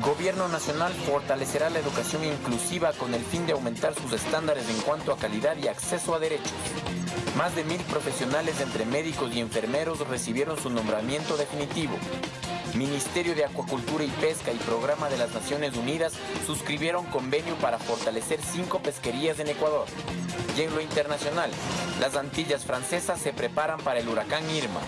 Gobierno Nacional fortalecerá la educación inclusiva con el fin de aumentar sus estándares en cuanto a calidad y acceso a derechos. Más de mil profesionales entre médicos y enfermeros recibieron su nombramiento definitivo. Ministerio de Acuacultura y Pesca y Programa de las Naciones Unidas suscribieron convenio para fortalecer cinco pesquerías en Ecuador. Y en lo internacional, las Antillas francesas se preparan para el huracán Irma.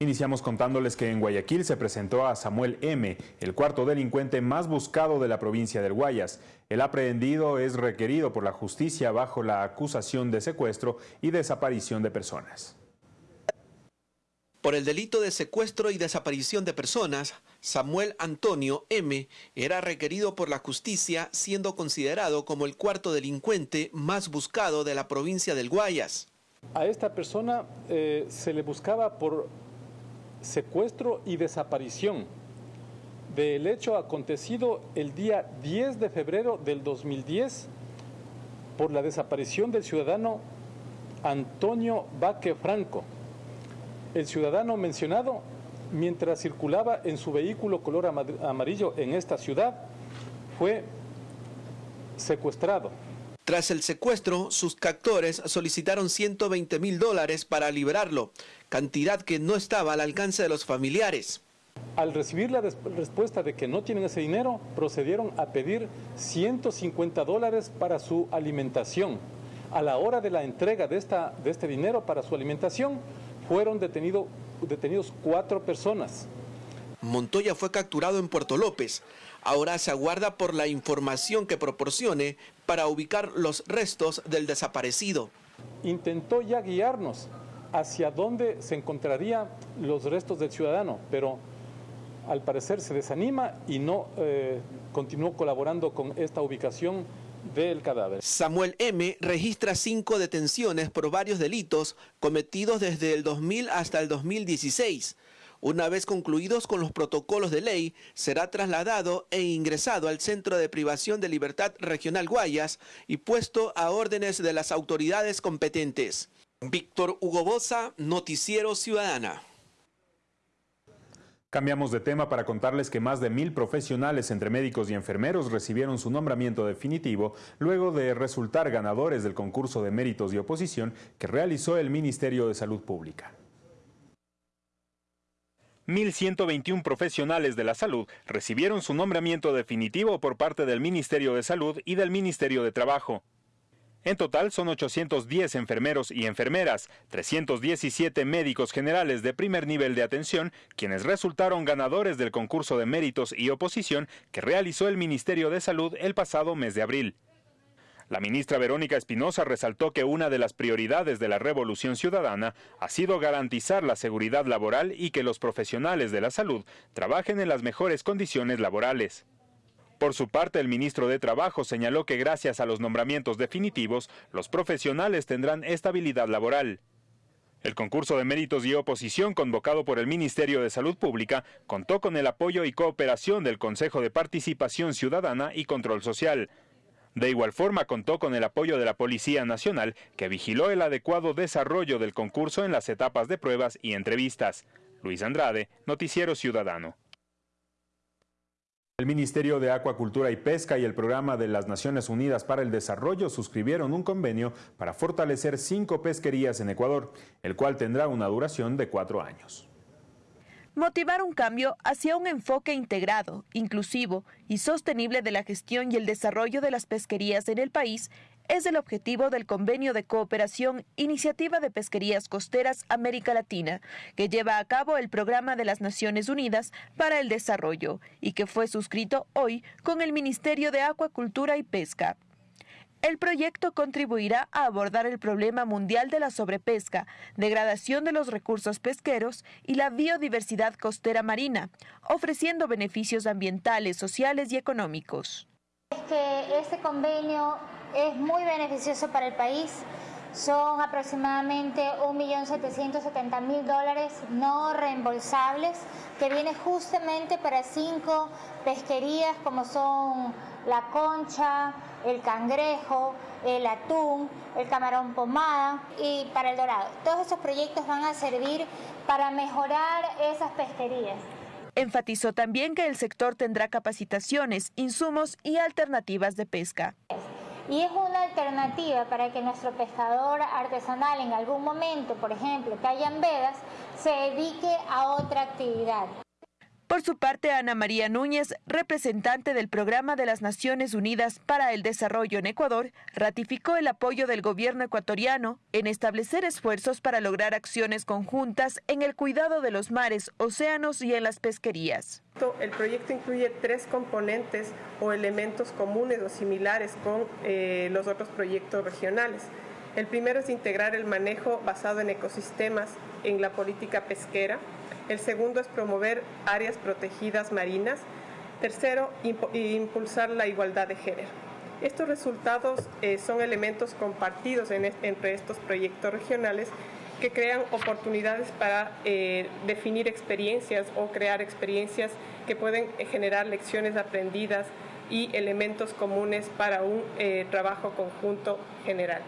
Iniciamos contándoles que en Guayaquil se presentó a Samuel M., el cuarto delincuente más buscado de la provincia del Guayas. El aprehendido es requerido por la justicia bajo la acusación de secuestro y desaparición de personas. Por el delito de secuestro y desaparición de personas, Samuel Antonio M. era requerido por la justicia siendo considerado como el cuarto delincuente más buscado de la provincia del Guayas. A esta persona eh, se le buscaba por secuestro y desaparición del hecho acontecido el día 10 de febrero del 2010 por la desaparición del ciudadano Antonio Baque Franco. El ciudadano mencionado, mientras circulaba en su vehículo color amarillo en esta ciudad, fue secuestrado. Tras el secuestro, sus captores solicitaron 120 mil dólares para liberarlo, cantidad que no estaba al alcance de los familiares. Al recibir la respuesta de que no tienen ese dinero, procedieron a pedir 150 dólares para su alimentación. A la hora de la entrega de, esta, de este dinero para su alimentación, fueron detenido, detenidos cuatro personas. Montoya fue capturado en Puerto López. Ahora se aguarda por la información que proporcione para ubicar los restos del desaparecido. Intentó ya guiarnos hacia dónde se encontrarían los restos del ciudadano, pero al parecer se desanima y no eh, continuó colaborando con esta ubicación cadáver. Samuel M. registra cinco detenciones por varios delitos cometidos desde el 2000 hasta el 2016. Una vez concluidos con los protocolos de ley, será trasladado e ingresado al Centro de Privación de Libertad Regional Guayas y puesto a órdenes de las autoridades competentes. Víctor Hugo Bosa, Noticiero Ciudadana. Cambiamos de tema para contarles que más de mil profesionales entre médicos y enfermeros recibieron su nombramiento definitivo luego de resultar ganadores del concurso de méritos y oposición que realizó el Ministerio de Salud Pública. 1.121 profesionales de la salud recibieron su nombramiento definitivo por parte del Ministerio de Salud y del Ministerio de Trabajo. En total son 810 enfermeros y enfermeras, 317 médicos generales de primer nivel de atención, quienes resultaron ganadores del concurso de méritos y oposición que realizó el Ministerio de Salud el pasado mes de abril. La ministra Verónica Espinosa resaltó que una de las prioridades de la revolución ciudadana ha sido garantizar la seguridad laboral y que los profesionales de la salud trabajen en las mejores condiciones laborales. Por su parte, el ministro de Trabajo señaló que gracias a los nombramientos definitivos, los profesionales tendrán estabilidad laboral. El concurso de méritos y oposición convocado por el Ministerio de Salud Pública contó con el apoyo y cooperación del Consejo de Participación Ciudadana y Control Social, de igual forma contó con el apoyo de la Policía Nacional, que vigiló el adecuado desarrollo del concurso en las etapas de pruebas y entrevistas. Luis Andrade, Noticiero Ciudadano. El Ministerio de Acuacultura y Pesca y el Programa de las Naciones Unidas para el Desarrollo suscribieron un convenio para fortalecer cinco pesquerías en Ecuador, el cual tendrá una duración de cuatro años. Motivar un cambio hacia un enfoque integrado, inclusivo y sostenible de la gestión y el desarrollo de las pesquerías en el país es el objetivo del Convenio de Cooperación Iniciativa de Pesquerías Costeras América Latina, que lleva a cabo el Programa de las Naciones Unidas para el Desarrollo y que fue suscrito hoy con el Ministerio de Acuacultura y Pesca. El proyecto contribuirá a abordar el problema mundial de la sobrepesca, degradación de los recursos pesqueros y la biodiversidad costera marina, ofreciendo beneficios ambientales, sociales y económicos. Es que este convenio es muy beneficioso para el país. Son aproximadamente 1.770.000 dólares no reembolsables que viene justamente para cinco pesquerías como son la concha, el cangrejo, el atún, el camarón pomada y para el dorado. Todos estos proyectos van a servir para mejorar esas pesquerías. Enfatizó también que el sector tendrá capacitaciones, insumos y alternativas de pesca. Y es una alternativa para que nuestro pescador artesanal en algún momento, por ejemplo, que hayan vedas, se dedique a otra actividad. Por su parte, Ana María Núñez, representante del Programa de las Naciones Unidas para el Desarrollo en Ecuador, ratificó el apoyo del gobierno ecuatoriano en establecer esfuerzos para lograr acciones conjuntas en el cuidado de los mares, océanos y en las pesquerías. El proyecto incluye tres componentes o elementos comunes o similares con eh, los otros proyectos regionales. El primero es integrar el manejo basado en ecosistemas en la política pesquera, el segundo es promover áreas protegidas marinas. Tercero, impulsar la igualdad de género. Estos resultados eh, son elementos compartidos entre estos proyectos regionales que crean oportunidades para eh, definir experiencias o crear experiencias que pueden eh, generar lecciones aprendidas y elementos comunes para un trabajo conjunto general.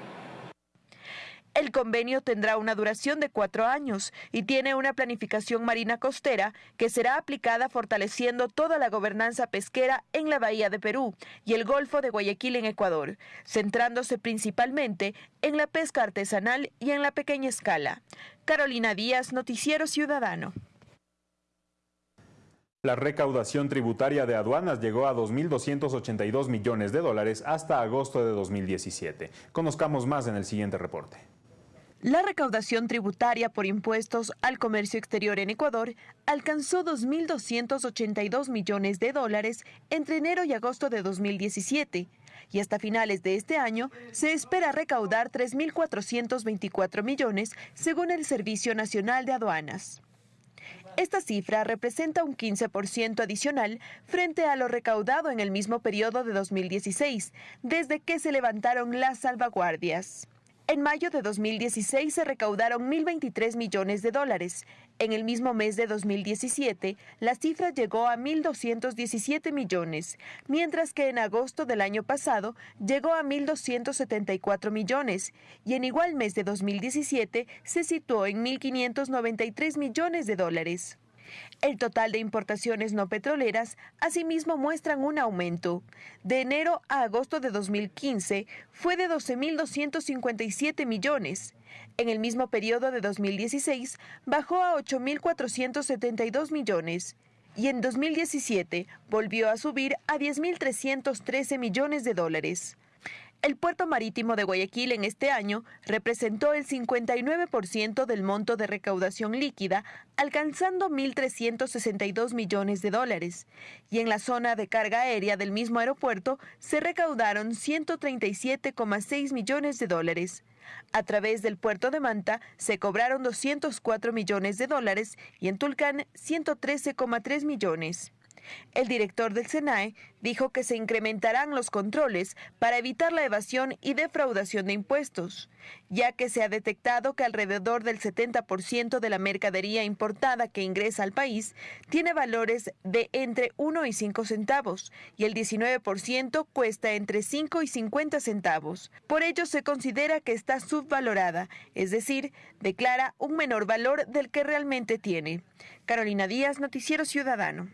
El convenio tendrá una duración de cuatro años y tiene una planificación marina costera que será aplicada fortaleciendo toda la gobernanza pesquera en la Bahía de Perú y el Golfo de Guayaquil en Ecuador, centrándose principalmente en la pesca artesanal y en la pequeña escala. Carolina Díaz, Noticiero Ciudadano. La recaudación tributaria de aduanas llegó a 2.282 millones de dólares hasta agosto de 2017. Conozcamos más en el siguiente reporte. La recaudación tributaria por impuestos al comercio exterior en Ecuador alcanzó 2.282 millones de dólares entre enero y agosto de 2017 y hasta finales de este año se espera recaudar 3.424 millones según el Servicio Nacional de Aduanas. Esta cifra representa un 15% adicional frente a lo recaudado en el mismo periodo de 2016, desde que se levantaron las salvaguardias. En mayo de 2016 se recaudaron 1.023 millones de dólares. En el mismo mes de 2017, la cifra llegó a 1.217 millones, mientras que en agosto del año pasado llegó a 1.274 millones y en igual mes de 2017 se situó en 1.593 millones de dólares. El total de importaciones no petroleras asimismo muestran un aumento. De enero a agosto de 2015 fue de 12.257 millones. En el mismo periodo de 2016 bajó a 8.472 millones y en 2017 volvió a subir a 10.313 millones de dólares. El puerto marítimo de Guayaquil en este año representó el 59% del monto de recaudación líquida, alcanzando 1.362 millones de dólares. Y en la zona de carga aérea del mismo aeropuerto se recaudaron 137,6 millones de dólares. A través del puerto de Manta se cobraron 204 millones de dólares y en Tulcán 113,3 millones. El director del SENAE dijo que se incrementarán los controles para evitar la evasión y defraudación de impuestos, ya que se ha detectado que alrededor del 70% de la mercadería importada que ingresa al país tiene valores de entre 1 y 5 centavos y el 19% cuesta entre 5 y 50 centavos. Por ello se considera que está subvalorada, es decir, declara un menor valor del que realmente tiene. Carolina Díaz, Noticiero Ciudadano.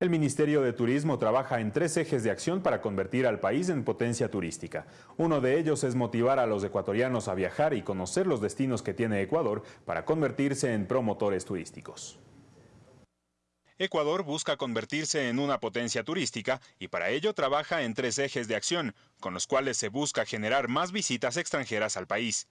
El Ministerio de Turismo trabaja en tres ejes de acción para convertir al país en potencia turística. Uno de ellos es motivar a los ecuatorianos a viajar y conocer los destinos que tiene Ecuador para convertirse en promotores turísticos. Ecuador busca convertirse en una potencia turística y para ello trabaja en tres ejes de acción, con los cuales se busca generar más visitas extranjeras al país.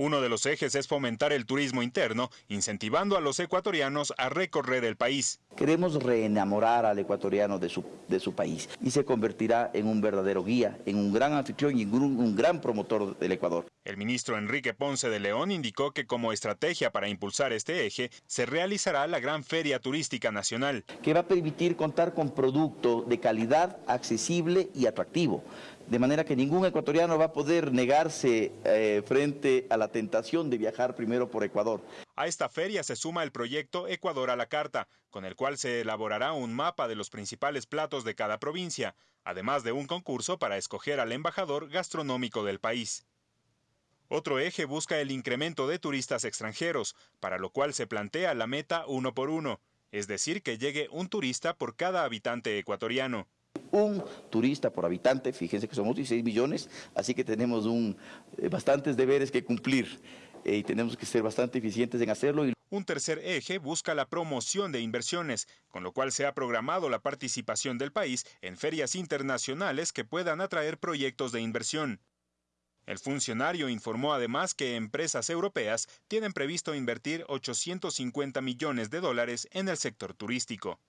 Uno de los ejes es fomentar el turismo interno, incentivando a los ecuatorianos a recorrer el país. Queremos reenamorar al ecuatoriano de su, de su país y se convertirá en un verdadero guía, en un gran anfitrión y un, un gran promotor del Ecuador. El ministro Enrique Ponce de León indicó que como estrategia para impulsar este eje se realizará la Gran Feria Turística Nacional. Que va a permitir contar con producto de calidad, accesible y atractivo de manera que ningún ecuatoriano va a poder negarse eh, frente a la tentación de viajar primero por Ecuador. A esta feria se suma el proyecto Ecuador a la Carta, con el cual se elaborará un mapa de los principales platos de cada provincia, además de un concurso para escoger al embajador gastronómico del país. Otro eje busca el incremento de turistas extranjeros, para lo cual se plantea la meta uno por uno, es decir, que llegue un turista por cada habitante ecuatoriano un turista por habitante, fíjense que somos 16 millones, así que tenemos un, eh, bastantes deberes que cumplir eh, y tenemos que ser bastante eficientes en hacerlo. Un tercer eje busca la promoción de inversiones, con lo cual se ha programado la participación del país en ferias internacionales que puedan atraer proyectos de inversión. El funcionario informó además que empresas europeas tienen previsto invertir 850 millones de dólares en el sector turístico.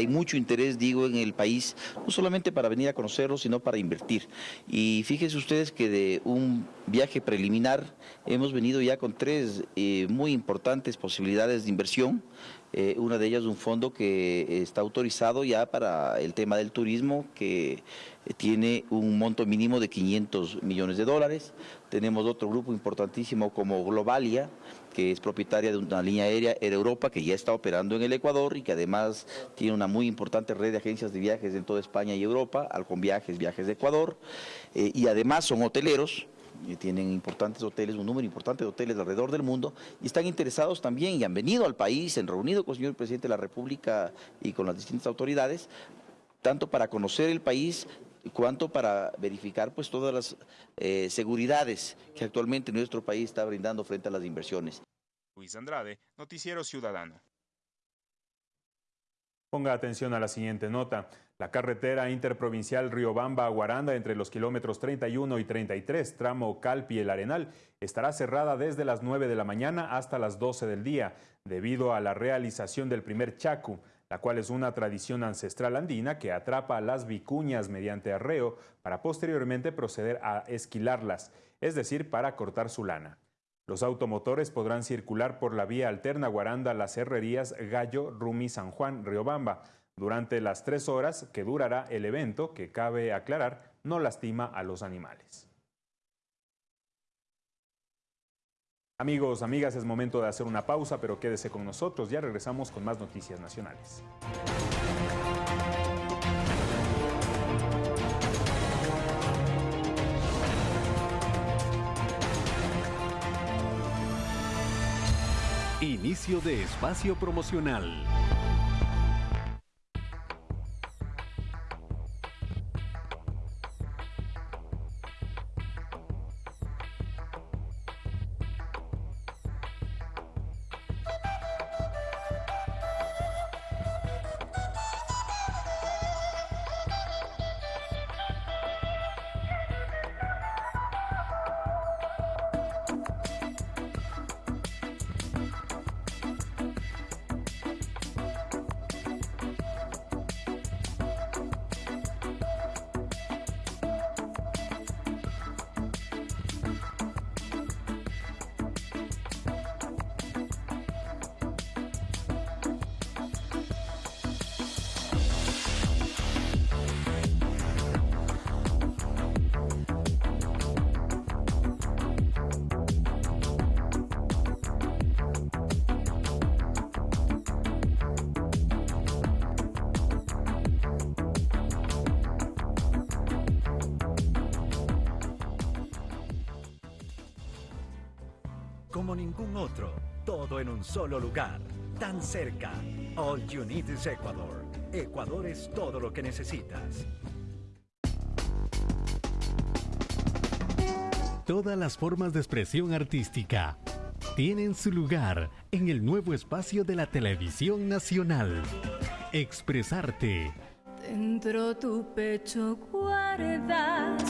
Hay mucho interés, digo, en el país, no solamente para venir a conocerlo, sino para invertir. Y fíjense ustedes que de un viaje preliminar hemos venido ya con tres eh, muy importantes posibilidades de inversión. Eh, una de ellas un fondo que está autorizado ya para el tema del turismo, que tiene un monto mínimo de 500 millones de dólares. Tenemos otro grupo importantísimo como Globalia, que es propietaria de una línea aérea Air Europa que ya está operando en el Ecuador y que además tiene una muy importante red de agencias de viajes en toda España y Europa, Alcon Viajes, de Ecuador, eh, y además son hoteleros, tienen importantes hoteles, un número importante de hoteles alrededor del mundo, y están interesados también y han venido al país, se han reunido con el señor presidente de la República y con las distintas autoridades, tanto para conocer el país cuanto para verificar pues todas las eh, seguridades que actualmente nuestro país está brindando frente a las inversiones. Luis Andrade, Noticiero Ciudadano. Ponga atención a la siguiente nota. La carretera interprovincial Riobamba-Aguaranda entre los kilómetros 31 y 33, tramo Calpi El Arenal, estará cerrada desde las 9 de la mañana hasta las 12 del día, debido a la realización del primer chacu, la cual es una tradición ancestral andina que atrapa a las vicuñas mediante arreo para posteriormente proceder a esquilarlas, es decir, para cortar su lana. Los automotores podrán circular por la vía alterna Guaranda Las Herrerías Gallo, Rumi, San Juan, Riobamba, durante las tres horas que durará el evento, que cabe aclarar, no lastima a los animales. Amigos, amigas, es momento de hacer una pausa, pero quédese con nosotros, ya regresamos con más noticias nacionales. Inicio de espacio promocional. Como ningún otro, todo en un solo lugar, tan cerca. All you need is Ecuador. Ecuador es todo lo que necesitas. Todas las formas de expresión artística tienen su lugar en el nuevo espacio de la televisión nacional. Expresarte. Dentro tu pecho guardas.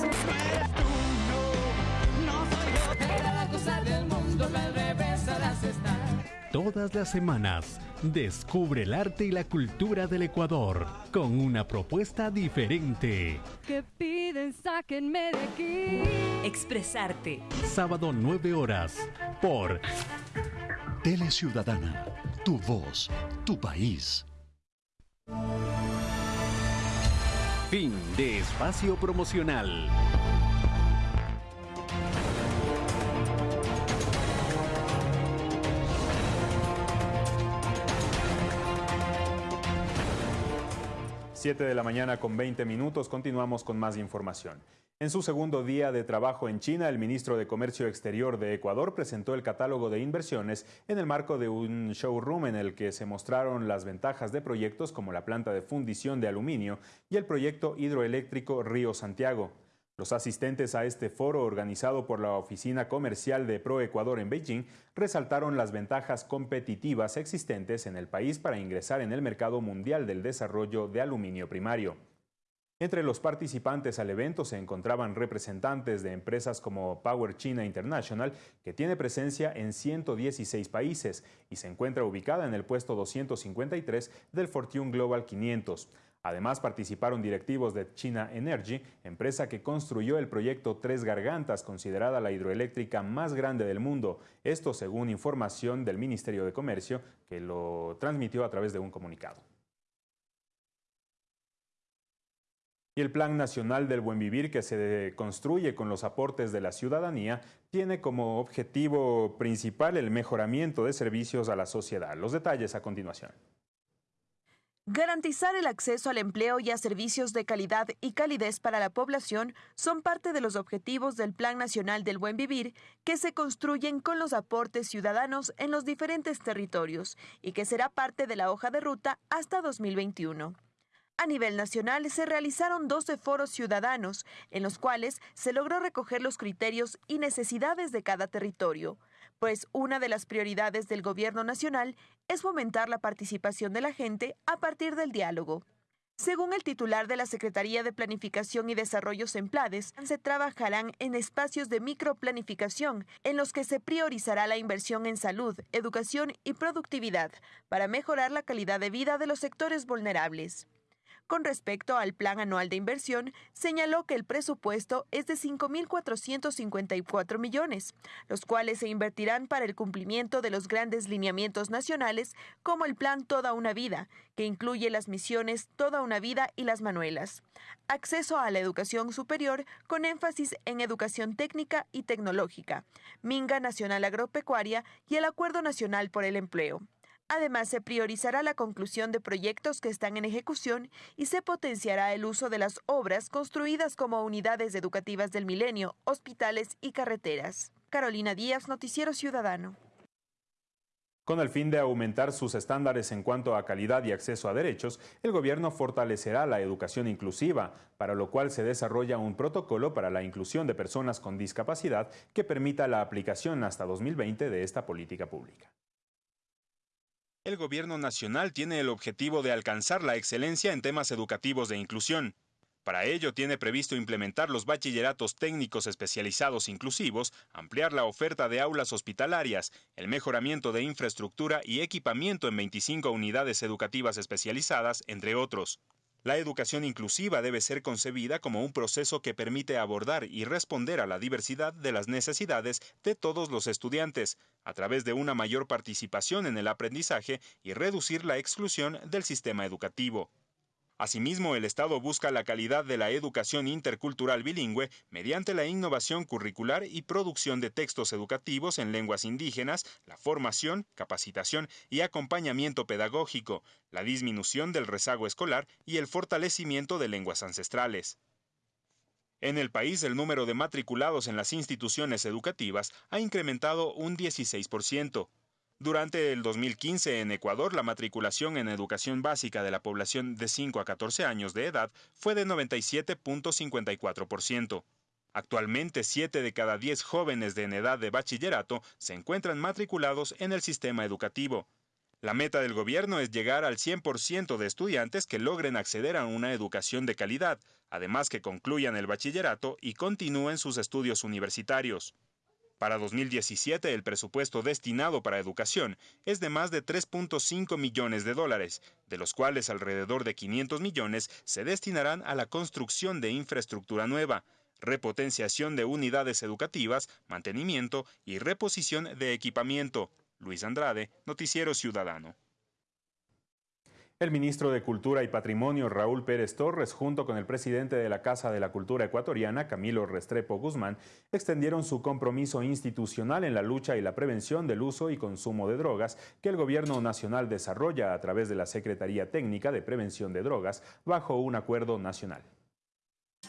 Todas las semanas, descubre el arte y la cultura del Ecuador con una propuesta diferente. Que piden, sáquenme de aquí. Expresarte. Sábado 9 horas por Tele Ciudadana, tu voz, tu país. Fin de espacio promocional. Siete de la mañana con 20 minutos, continuamos con más información. En su segundo día de trabajo en China, el ministro de Comercio Exterior de Ecuador presentó el catálogo de inversiones en el marco de un showroom en el que se mostraron las ventajas de proyectos como la planta de fundición de aluminio y el proyecto hidroeléctrico Río Santiago. Los asistentes a este foro organizado por la Oficina Comercial de ProEcuador en Beijing resaltaron las ventajas competitivas existentes en el país para ingresar en el mercado mundial del desarrollo de aluminio primario. Entre los participantes al evento se encontraban representantes de empresas como Power China International, que tiene presencia en 116 países y se encuentra ubicada en el puesto 253 del Fortune Global 500. Además participaron directivos de China Energy, empresa que construyó el proyecto Tres Gargantas, considerada la hidroeléctrica más grande del mundo. Esto según información del Ministerio de Comercio, que lo transmitió a través de un comunicado. y el Plan Nacional del Buen Vivir que se construye con los aportes de la ciudadanía tiene como objetivo principal el mejoramiento de servicios a la sociedad. Los detalles a continuación. Garantizar el acceso al empleo y a servicios de calidad y calidez para la población son parte de los objetivos del Plan Nacional del Buen Vivir que se construyen con los aportes ciudadanos en los diferentes territorios y que será parte de la hoja de ruta hasta 2021. A nivel nacional se realizaron 12 foros ciudadanos, en los cuales se logró recoger los criterios y necesidades de cada territorio, pues una de las prioridades del Gobierno Nacional es fomentar la participación de la gente a partir del diálogo. Según el titular de la Secretaría de Planificación y Desarrollo Semplades, se trabajarán en espacios de microplanificación en los que se priorizará la inversión en salud, educación y productividad para mejorar la calidad de vida de los sectores vulnerables. Con respecto al plan anual de inversión, señaló que el presupuesto es de 5.454 millones, los cuales se invertirán para el cumplimiento de los grandes lineamientos nacionales como el plan Toda una Vida, que incluye las misiones Toda una Vida y las Manuelas. Acceso a la educación superior con énfasis en educación técnica y tecnológica, Minga Nacional Agropecuaria y el Acuerdo Nacional por el Empleo. Además, se priorizará la conclusión de proyectos que están en ejecución y se potenciará el uso de las obras construidas como unidades educativas del milenio, hospitales y carreteras. Carolina Díaz, Noticiero Ciudadano. Con el fin de aumentar sus estándares en cuanto a calidad y acceso a derechos, el gobierno fortalecerá la educación inclusiva, para lo cual se desarrolla un protocolo para la inclusión de personas con discapacidad que permita la aplicación hasta 2020 de esta política pública el Gobierno Nacional tiene el objetivo de alcanzar la excelencia en temas educativos de inclusión. Para ello tiene previsto implementar los bachilleratos técnicos especializados inclusivos, ampliar la oferta de aulas hospitalarias, el mejoramiento de infraestructura y equipamiento en 25 unidades educativas especializadas, entre otros. La educación inclusiva debe ser concebida como un proceso que permite abordar y responder a la diversidad de las necesidades de todos los estudiantes, a través de una mayor participación en el aprendizaje y reducir la exclusión del sistema educativo. Asimismo, el Estado busca la calidad de la educación intercultural bilingüe mediante la innovación curricular y producción de textos educativos en lenguas indígenas, la formación, capacitación y acompañamiento pedagógico, la disminución del rezago escolar y el fortalecimiento de lenguas ancestrales. En el país, el número de matriculados en las instituciones educativas ha incrementado un 16%. Durante el 2015 en Ecuador, la matriculación en educación básica de la población de 5 a 14 años de edad fue de 97.54%. Actualmente, 7 de cada 10 jóvenes de en edad de bachillerato se encuentran matriculados en el sistema educativo. La meta del gobierno es llegar al 100% de estudiantes que logren acceder a una educación de calidad, además que concluyan el bachillerato y continúen sus estudios universitarios. Para 2017, el presupuesto destinado para educación es de más de 3.5 millones de dólares, de los cuales alrededor de 500 millones se destinarán a la construcción de infraestructura nueva, repotenciación de unidades educativas, mantenimiento y reposición de equipamiento. Luis Andrade, Noticiero Ciudadano. El ministro de Cultura y Patrimonio, Raúl Pérez Torres, junto con el presidente de la Casa de la Cultura Ecuatoriana, Camilo Restrepo Guzmán, extendieron su compromiso institucional en la lucha y la prevención del uso y consumo de drogas que el Gobierno Nacional desarrolla a través de la Secretaría Técnica de Prevención de Drogas bajo un acuerdo nacional.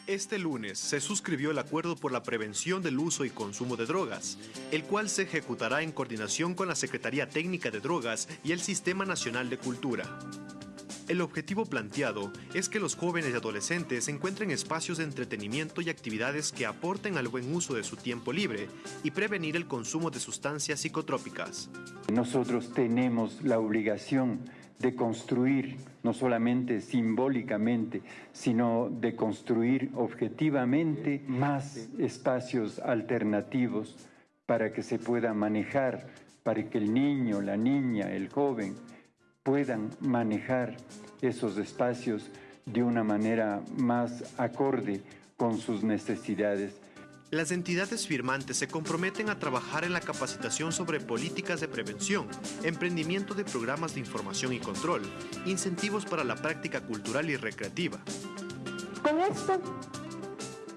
Este lunes se suscribió el Acuerdo por la Prevención del Uso y Consumo de Drogas, el cual se ejecutará en coordinación con la Secretaría Técnica de Drogas y el Sistema Nacional de Cultura. El objetivo planteado es que los jóvenes y adolescentes encuentren espacios de entretenimiento y actividades que aporten al buen uso de su tiempo libre y prevenir el consumo de sustancias psicotrópicas. Nosotros tenemos la obligación de construir, no solamente simbólicamente, sino de construir objetivamente más espacios alternativos para que se pueda manejar, para que el niño, la niña, el joven puedan manejar esos espacios de una manera más acorde con sus necesidades. Las entidades firmantes se comprometen a trabajar en la capacitación sobre políticas de prevención, emprendimiento de programas de información y control, incentivos para la práctica cultural y recreativa. Con esto,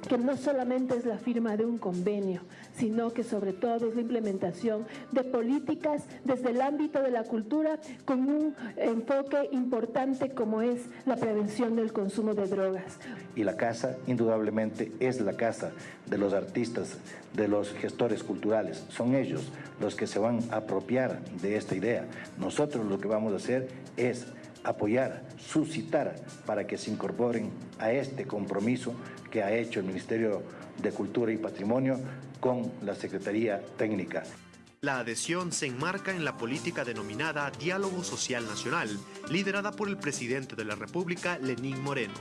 que no solamente es la firma de un convenio, sino que sobre todo es la implementación de políticas desde el ámbito de la cultura con un enfoque importante como es la prevención del consumo de drogas. Y la casa indudablemente es la casa de los artistas, de los gestores culturales. Son ellos los que se van a apropiar de esta idea. Nosotros lo que vamos a hacer es apoyar, suscitar para que se incorporen a este compromiso que ha hecho el Ministerio de Cultura y Patrimonio con la Secretaría Técnica. La adhesión se enmarca en la política denominada Diálogo Social Nacional, liderada por el presidente de la República, Lenín Moreno.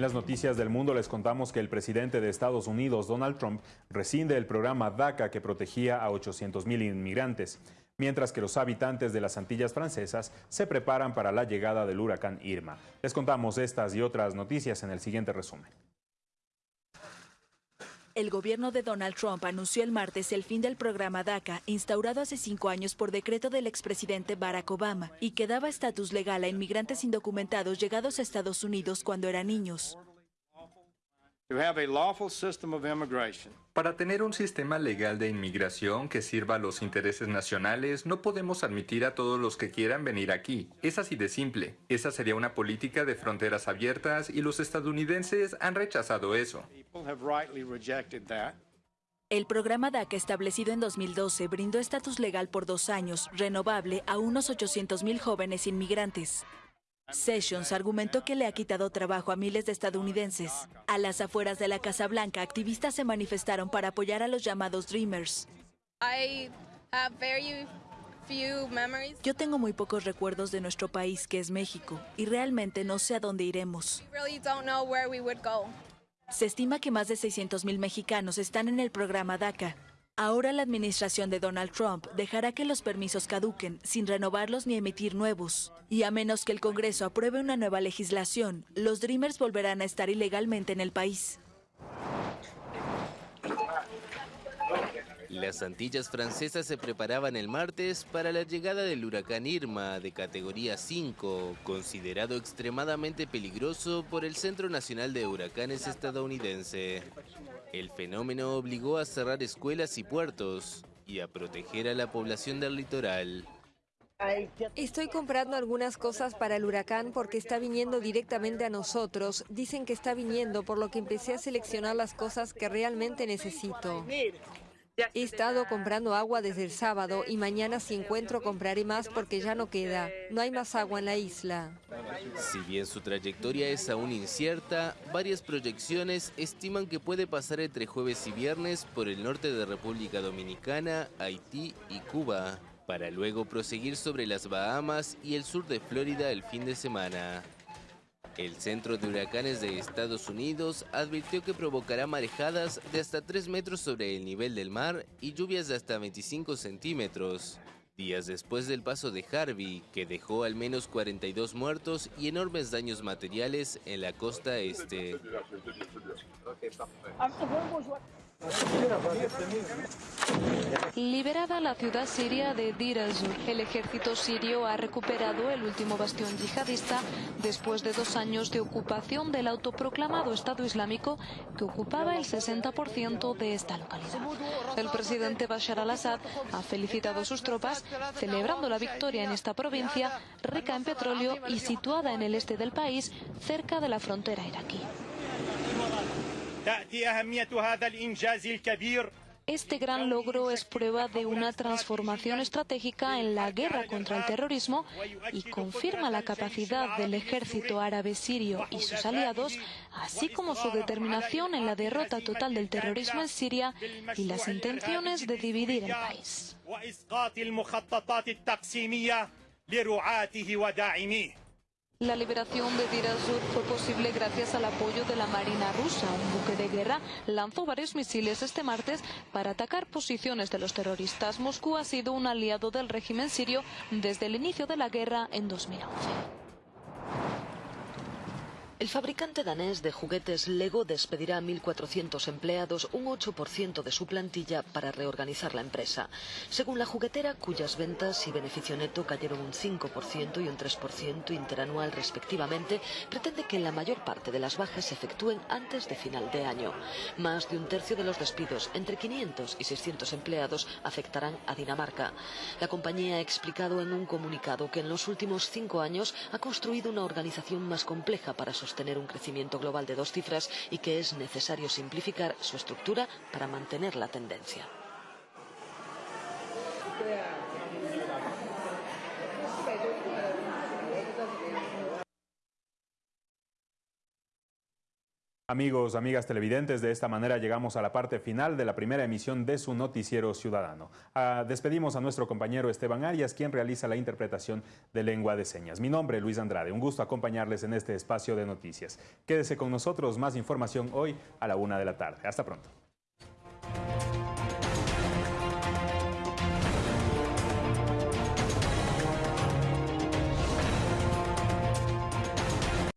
En las noticias del mundo les contamos que el presidente de Estados Unidos, Donald Trump, rescinde el programa DACA que protegía a 800.000 inmigrantes, mientras que los habitantes de las Antillas francesas se preparan para la llegada del huracán Irma. Les contamos estas y otras noticias en el siguiente resumen. El gobierno de Donald Trump anunció el martes el fin del programa DACA, instaurado hace cinco años por decreto del expresidente Barack Obama, y que daba estatus legal a inmigrantes indocumentados llegados a Estados Unidos cuando eran niños. Para tener un sistema legal de inmigración que sirva a los intereses nacionales, no podemos admitir a todos los que quieran venir aquí. Es así de simple. Esa sería una política de fronteras abiertas y los estadounidenses han rechazado eso. El programa DACA establecido en 2012 brindó estatus legal por dos años, renovable a unos 800.000 jóvenes inmigrantes. Sessions argumentó que le ha quitado trabajo a miles de estadounidenses. A las afueras de la Casa Blanca, activistas se manifestaron para apoyar a los llamados Dreamers. Yo tengo muy pocos recuerdos de nuestro país, que es México, y realmente no sé a dónde iremos. Se estima que más de 600.000 mexicanos están en el programa DACA, Ahora la administración de Donald Trump dejará que los permisos caduquen sin renovarlos ni emitir nuevos. Y a menos que el Congreso apruebe una nueva legislación, los Dreamers volverán a estar ilegalmente en el país. Las Antillas francesas se preparaban el martes para la llegada del huracán Irma de categoría 5, considerado extremadamente peligroso por el Centro Nacional de Huracanes estadounidense. El fenómeno obligó a cerrar escuelas y puertos y a proteger a la población del litoral. Estoy comprando algunas cosas para el huracán porque está viniendo directamente a nosotros. Dicen que está viniendo, por lo que empecé a seleccionar las cosas que realmente necesito. He estado comprando agua desde el sábado y mañana si encuentro compraré más porque ya no queda. No hay más agua en la isla. Si bien su trayectoria es aún incierta, varias proyecciones estiman que puede pasar entre jueves y viernes por el norte de República Dominicana, Haití y Cuba, para luego proseguir sobre las Bahamas y el sur de Florida el fin de semana. El Centro de Huracanes de Estados Unidos advirtió que provocará marejadas de hasta 3 metros sobre el nivel del mar y lluvias de hasta 25 centímetros. días después del paso de Harvey, que dejó al menos 42 muertos y enormes daños materiales en la costa este. Liberada la ciudad siria de Dir el el ejército sirio ha recuperado el último bastión yihadista después de dos años de ocupación del autoproclamado Estado Islámico que ocupaba el 60% de esta localidad. El presidente Bashar al-Assad ha felicitado a sus tropas celebrando la victoria en esta provincia rica en petróleo y situada en el este del país cerca de la frontera iraquí. Este gran logro es prueba de una transformación estratégica en la guerra contra el terrorismo y confirma la capacidad del ejército árabe sirio y sus aliados, así como su determinación en la derrota total del terrorismo en Siria y las intenciones de dividir el país. La liberación de Dir al-Sur fue posible gracias al apoyo de la Marina rusa. Un buque de guerra lanzó varios misiles este martes para atacar posiciones de los terroristas. Moscú ha sido un aliado del régimen sirio desde el inicio de la guerra en 2011. El fabricante danés de juguetes Lego despedirá a 1.400 empleados, un 8% de su plantilla, para reorganizar la empresa. Según la juguetera, cuyas ventas y beneficio neto cayeron un 5% y un 3% interanual respectivamente, pretende que la mayor parte de las bajas se efectúen antes de final de año. Más de un tercio de los despidos, entre 500 y 600 empleados, afectarán a Dinamarca. La compañía ha explicado en un comunicado que en los últimos cinco años ha construido una organización más compleja para sus tener un crecimiento global de dos cifras y que es necesario simplificar su estructura para mantener la tendencia. Amigos, amigas televidentes, de esta manera llegamos a la parte final de la primera emisión de su noticiero ciudadano. Ah, despedimos a nuestro compañero Esteban Arias, quien realiza la interpretación de lengua de señas. Mi nombre es Luis Andrade, un gusto acompañarles en este espacio de noticias. Quédese con nosotros, más información hoy a la una de la tarde. Hasta pronto.